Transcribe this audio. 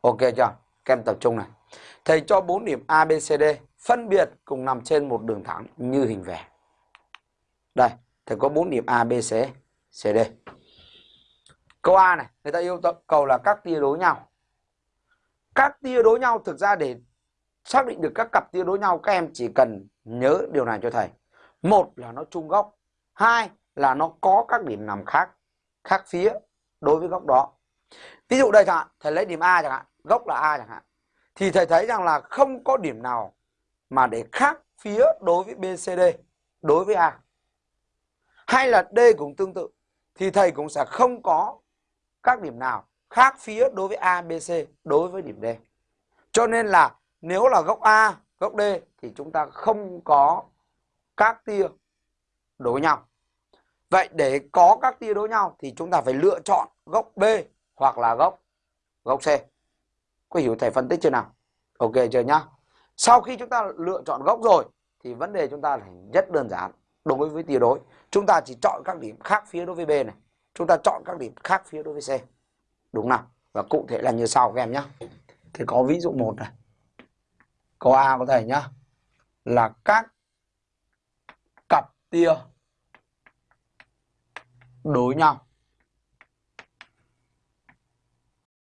Ok chưa? Các em tập trung này. Thầy cho 4 điểm A, B, C, D phân biệt cùng nằm trên một đường thẳng như hình vẽ. Đây, thầy có 4 điểm A, B, C, C, D. Câu A này, người ta yêu cầu là các tia đối nhau. Các tia đối nhau thực ra để xác định được các cặp tia đối nhau các em chỉ cần nhớ điều này cho thầy. Một là nó chung góc, hai là nó có các điểm nằm khác khác phía đối với góc đó. Ví dụ đây chẳng hạn, thầy lấy điểm A chẳng hạn, gốc là A chẳng hạn. Thì thầy thấy rằng là không có điểm nào mà để khác phía đối với BCD, đối với A. Hay là D cũng tương tự. Thì thầy cũng sẽ không có các điểm nào khác phía đối với A, đối với điểm D. Cho nên là nếu là góc A, góc D thì chúng ta không có các tia đối nhau. Vậy để có các tia đối nhau thì chúng ta phải lựa chọn góc B hoặc là góc góc C. Có hiểu thầy phân tích chưa nào? Ok chưa nhá? Sau khi chúng ta lựa chọn góc rồi, thì vấn đề chúng ta là rất đơn giản đối với tiêu đối. Chúng ta chỉ chọn các điểm khác phía đối với B này. Chúng ta chọn các điểm khác phía đối với C. Đúng nào? Và cụ thể là như sau các em nhé. Thì có ví dụ một này. Câu A có thể nhá. Là các cặp tia đối nhau